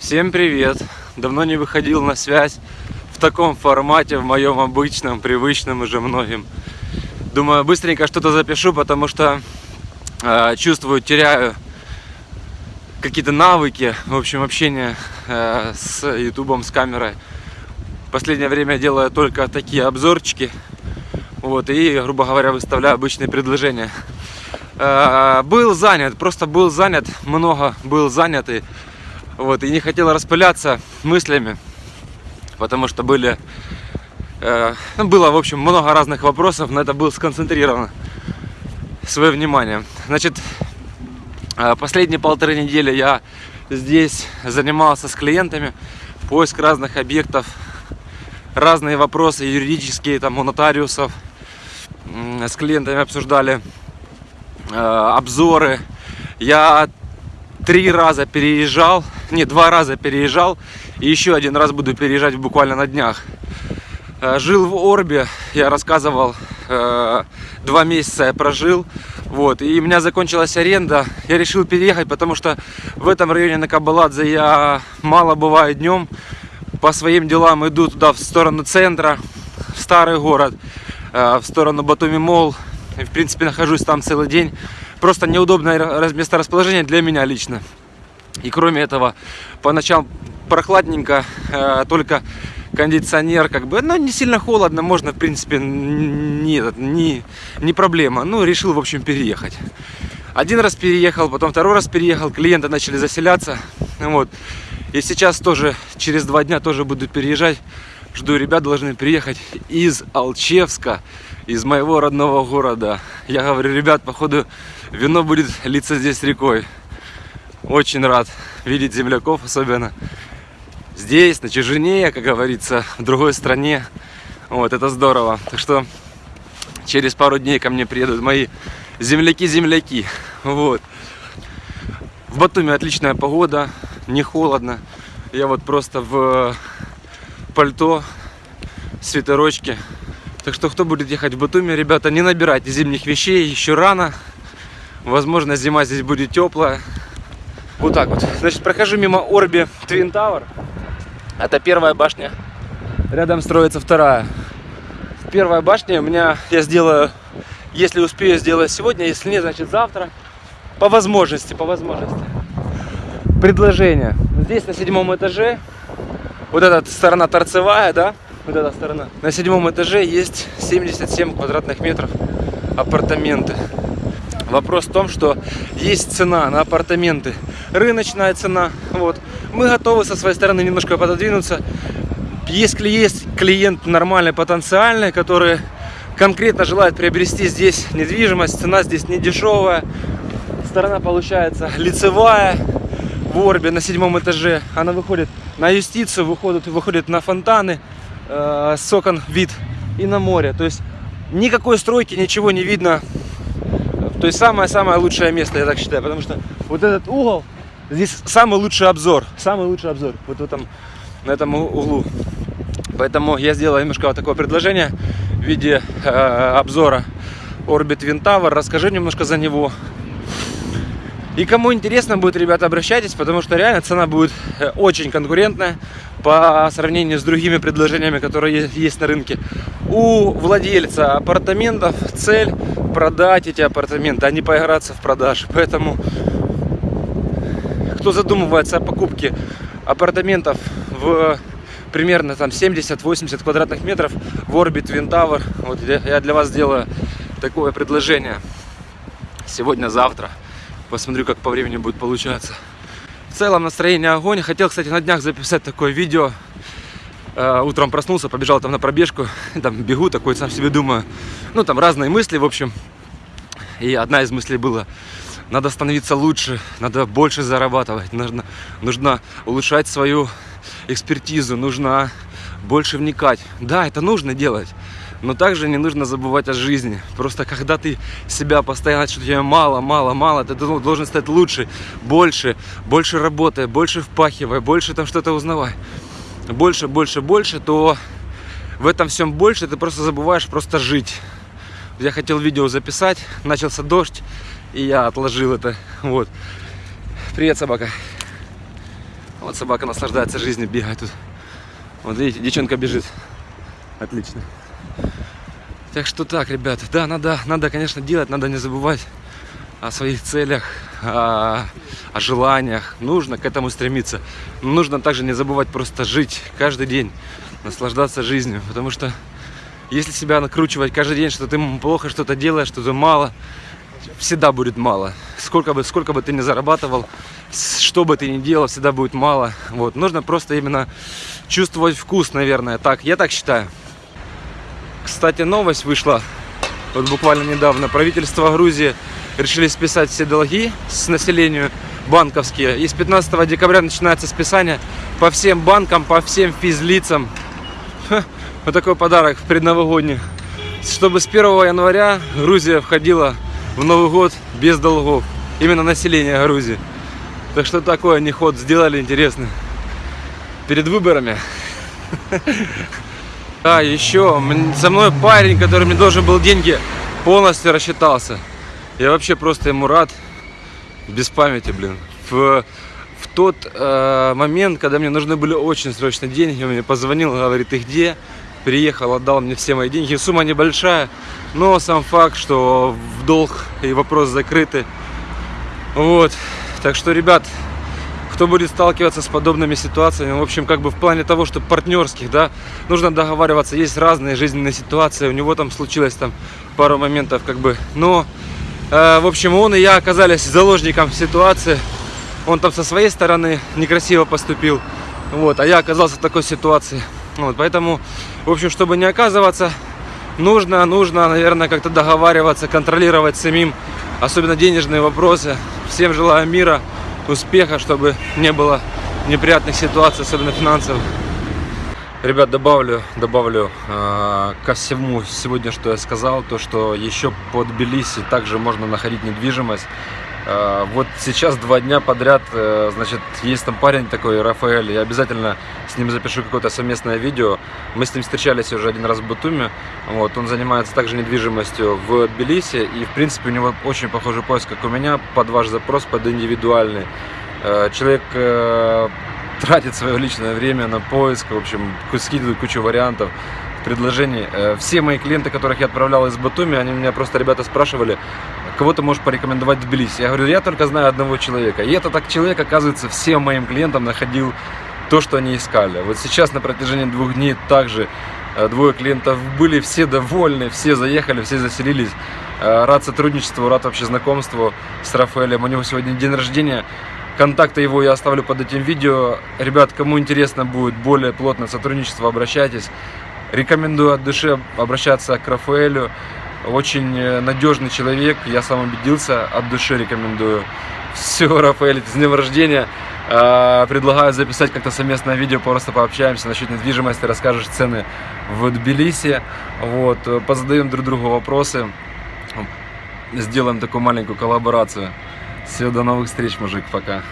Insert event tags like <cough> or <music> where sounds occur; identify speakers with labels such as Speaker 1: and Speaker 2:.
Speaker 1: Всем привет! Давно не выходил на связь в таком формате, в моем обычном, привычном уже многим. Думаю, быстренько что-то запишу, потому что э, чувствую, теряю какие-то навыки, в общем, общения э, с ютубом, с камерой. Последнее время делаю только такие обзорчики, вот, и, грубо говоря, выставляю обычные предложения. Э, был занят, просто был занят, много был занят, и вот, и не хотел распыляться мыслями, потому что были, э, ну, было, в общем, много разных вопросов, на это был сконцентрировано свое внимание. Значит, э, последние полторы недели я здесь занимался с клиентами, поиск разных объектов, разные вопросы юридические, там, у нотариусов, с клиентами обсуждали э, обзоры. Я три раза переезжал, не, два раза переезжал, и еще один раз буду переезжать буквально на днях. Э, жил в Орбе, я рассказывал, э, два месяца я прожил, вот, и у меня закончилась аренда, я решил переехать, потому что в этом районе на Кабаладзе я мало бываю днем, по своим делам иду туда, в сторону центра, в старый город, э, в сторону Батуми Мол, и, в принципе, нахожусь там целый день, просто неудобное месторасположение для меня лично. И кроме этого, по ночам прохладненько, э, только кондиционер, как бы, ну, не сильно холодно, можно, в принципе, не, не, не проблема. Ну, решил, в общем, переехать. Один раз переехал, потом второй раз переехал, клиенты начали заселяться, вот. И сейчас тоже, через два дня тоже буду переезжать. Жду, ребят должны приехать из Алчевска, из моего родного города. Я говорю, ребят, походу, вино будет литься здесь рекой. Очень рад видеть земляков, особенно здесь, на чужине, как говорится, в другой стране. Вот, это здорово. Так что через пару дней ко мне приедут мои земляки-земляки. Вот. В Батуми отличная погода, не холодно. Я вот просто в пальто, свитерочке. Так что, кто будет ехать в Батуми, ребята, не набирайте зимних вещей, еще рано. Возможно, зима здесь будет теплая. Вот так вот. Значит, прохожу мимо Орби Twin Tower. Это первая башня. Рядом строится вторая. Первая башня у меня я сделаю, если успею сделать сегодня, если нет, значит завтра. По возможности, по возможности. Предложение. Здесь на седьмом этаже, вот эта сторона торцевая, да, вот эта сторона. На седьмом этаже есть 77 квадратных метров апартаменты. Вопрос в том, что есть цена на апартаменты, рыночная цена. Вот. Мы готовы со своей стороны немножко пододвинуться. Если есть клиент нормальный, потенциальный, который конкретно желает приобрести здесь недвижимость, цена здесь не дешевая. Сторона получается лицевая в Орбе на седьмом этаже. Она выходит на юстицию, выходит, выходит на фонтаны, э, с окон вид и на море. То есть никакой стройки, ничего не видно то есть самое-самое лучшее место, я так считаю, потому что вот этот угол, здесь самый лучший обзор, самый лучший обзор, вот в этом, на этом углу. Поэтому я сделал немножко вот такое предложение в виде э, обзора Orbit Wind Tower, расскажу немножко за него. И кому интересно будет, ребята, обращайтесь, потому что реально цена будет э, очень конкурентная по сравнению с другими предложениями, которые есть на рынке. У владельца апартаментов цель продать эти апартаменты, а не поиграться в продаже. Поэтому, кто задумывается о покупке апартаментов в примерно там 70-80 квадратных метров в Orbit Twin Tower, вот я для вас сделаю такое предложение сегодня-завтра. Посмотрю, как по времени будет получаться. В целом настроение огонь. Хотел, кстати, на днях записать такое видео. Э, утром проснулся, побежал там на пробежку. <laughs> Там бегу такой, сам себе думаю. Ну, там разные мысли, в общем. И одна из мыслей была, надо становиться лучше, надо больше зарабатывать, нужно, нужно улучшать свою экспертизу, нужно больше вникать. Да, это нужно делать. Но также не нужно забывать о жизни. Просто когда ты себя постоянно, что тебе мало, мало, мало, ты должен стать лучше, больше, больше работая, больше впахивая, больше там что-то узнавай. Больше, больше, больше, то в этом всем больше ты просто забываешь просто жить. Я хотел видео записать, начался дождь, и я отложил это. Вот. Привет, собака. Вот собака наслаждается жизнью, бегает тут. Вот видите, девчонка бежит. Отлично. Так что так, ребята, да, надо, надо, конечно, делать, надо не забывать о своих целях, о, о желаниях. Нужно к этому стремиться. Но нужно также не забывать просто жить каждый день, наслаждаться жизнью. Потому что если себя накручивать каждый день, что ты плохо что-то делаешь, что-то мало, всегда будет мало. Сколько бы, сколько бы ты ни зарабатывал, что бы ты ни делал, всегда будет мало. Вот. Нужно просто именно чувствовать вкус, наверное. Так, я так считаю. Кстати, новость вышла вот буквально недавно. Правительство Грузии решили списать все долги с населению банковские. И с 15 декабря начинается списание по всем банкам, по всем физлицам. Ха, вот такой подарок предновогодний. Чтобы с 1 января Грузия входила в Новый год без долгов. Именно население Грузии. Так что такое они ход сделали интересно. Перед выборами. <laughs> А, еще со мной парень, который мне должен был деньги, полностью рассчитался. Я вообще просто ему рад. Без памяти, блин. В, в тот э, момент, когда мне нужны были очень срочно деньги, он мне позвонил, говорит, ты где? Приехал, отдал мне все мои деньги. Сумма небольшая, но сам факт, что в долг и вопрос закрыты. Вот. Так что, ребят, кто будет сталкиваться с подобными ситуациями, в общем, как бы в плане того, что партнерских, да, нужно договариваться, есть разные жизненные ситуации, у него там случилось там пару моментов, как бы, но, э, в общем, он и я оказались заложником ситуации, он там со своей стороны некрасиво поступил, вот, а я оказался в такой ситуации, вот, поэтому, в общем, чтобы не оказываться, нужно, нужно, наверное, как-то договариваться, контролировать самим, особенно денежные вопросы, всем желаю мира, успеха, чтобы не было неприятных ситуаций, особенно финансовых. Ребят, добавлю, добавлю э, ко всему сегодня, что я сказал, то, что еще под Тбилиси также можно находить недвижимость. Э, вот сейчас два дня подряд, э, значит, есть там парень такой, Рафаэль, я обязательно с ним запишу какое-то совместное видео. Мы с ним встречались уже один раз в Батуме, вот, он занимается также недвижимостью в Тбилиси, и, в принципе, у него очень похожий поиск, как у меня, под ваш запрос, под индивидуальный. Э, человек тратит свое личное время на поиск, в общем, скидывает кучу вариантов, предложений. Все мои клиенты, которых я отправлял из Батуми, они меня просто, ребята, спрашивали, кого ты можешь порекомендовать в Тбилиси? Я говорю, я только знаю одного человека. И этот так человек, оказывается, всем моим клиентам находил то, что они искали. Вот сейчас на протяжении двух дней также э, двое клиентов были, все довольны, все заехали, все заселились. Э, рад сотрудничеству, рад вообще знакомству с Рафаэлем. У него сегодня день рождения. Контакты его я оставлю под этим видео. Ребят, кому интересно будет более плотное сотрудничество, обращайтесь. Рекомендую от души обращаться к Рафаэлю. Очень э, надежный человек, я сам убедился, от души рекомендую. Все, Рафаэль, с днем рождения. А, предлагаю записать как-то совместное видео, просто пообщаемся насчет недвижимости, расскажешь цены в Тбилиси. Вот, позадаем друг другу вопросы, сделаем такую маленькую коллаборацию. Все, до новых встреч, мужик, пока.